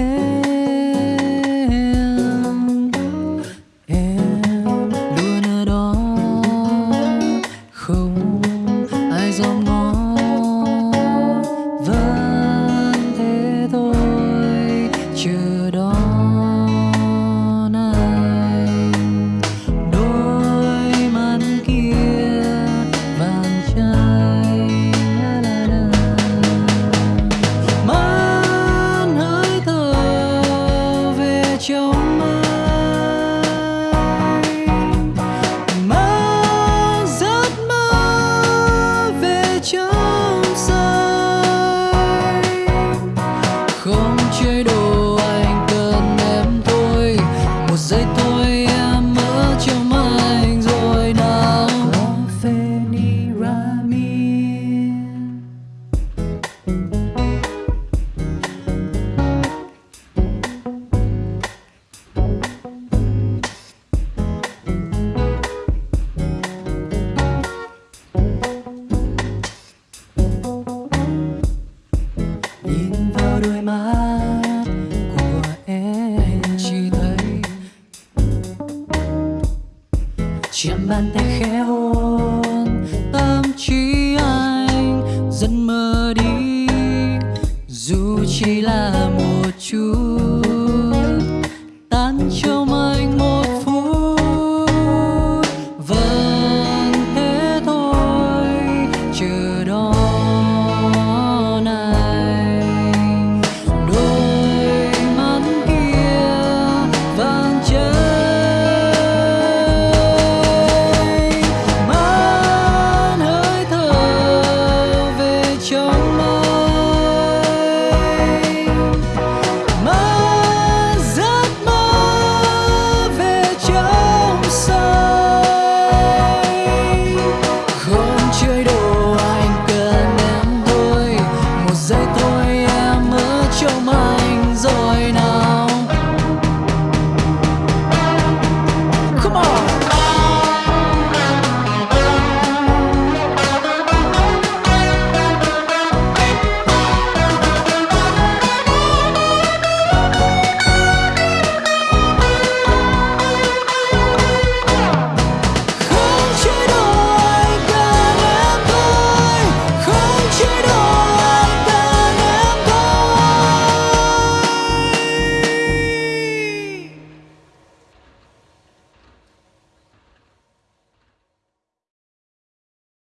head. Chạm bàn